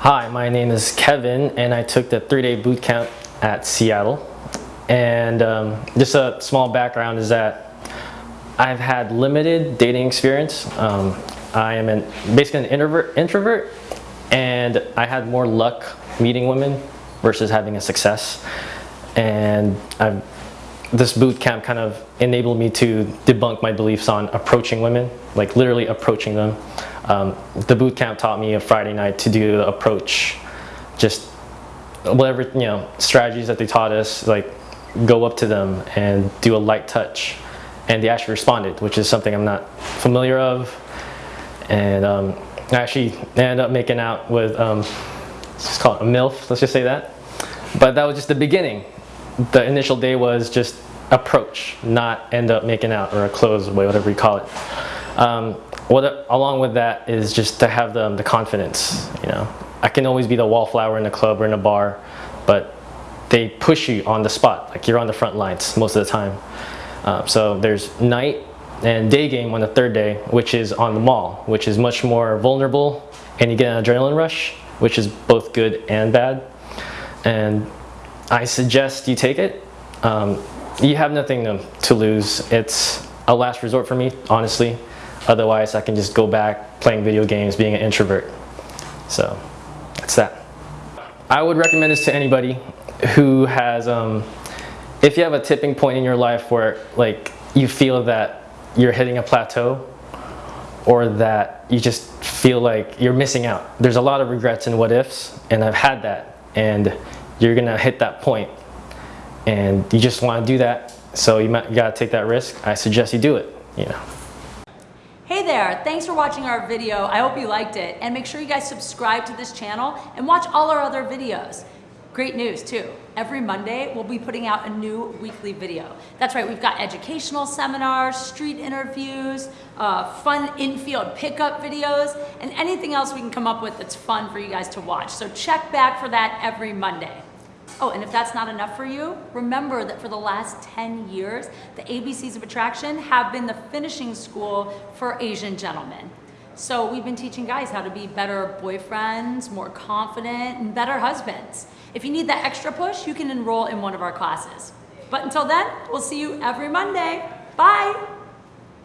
Hi, my name is Kevin, and I took the three-day boot camp at Seattle. And um, just a small background is that I've had limited dating experience. Um, I am an, basically an introvert, introvert, and I had more luck meeting women versus having a success. And I've, this boot camp kind of enabled me to debunk my beliefs on approaching women, like literally approaching them. Um, the boot camp taught me a Friday night to do the approach, just whatever, you know, strategies that they taught us, like go up to them and do a light touch. And they actually responded, which is something I'm not familiar of. And um, I actually ended up making out with, um, let's just call it a MILF, let's just say that. But that was just the beginning. The initial day was just approach, not end up making out or a close way, whatever you call it. Um, what, along with that is just to have the, the confidence, you know. I can always be the wallflower in a club or in a bar, but they push you on the spot, like you're on the front lines most of the time. Uh, so there's night and day game on the third day, which is on the mall, which is much more vulnerable and you get an adrenaline rush, which is both good and bad. And I suggest you take it. Um, you have nothing to, to lose. It's a last resort for me, honestly. Otherwise, I can just go back playing video games, being an introvert. So that's that. I would recommend this to anybody who has, um, if you have a tipping point in your life where like you feel that you're hitting a plateau or that you just feel like you're missing out. There's a lot of regrets and what ifs and I've had that and you're gonna hit that point and you just wanna do that so you, might, you gotta take that risk. I suggest you do it, you know. Hey there, thanks for watching our video. I hope you liked it. And make sure you guys subscribe to this channel and watch all our other videos. Great news too. Every Monday, we'll be putting out a new weekly video. That's right, we've got educational seminars, street interviews, uh, fun infield pickup videos, and anything else we can come up with that's fun for you guys to watch. So check back for that every Monday. Oh, and if that's not enough for you, remember that for the last 10 years, the ABCs of Attraction have been the finishing school for Asian gentlemen. So we've been teaching guys how to be better boyfriends, more confident, and better husbands. If you need that extra push, you can enroll in one of our classes. But until then, we'll see you every Monday. Bye!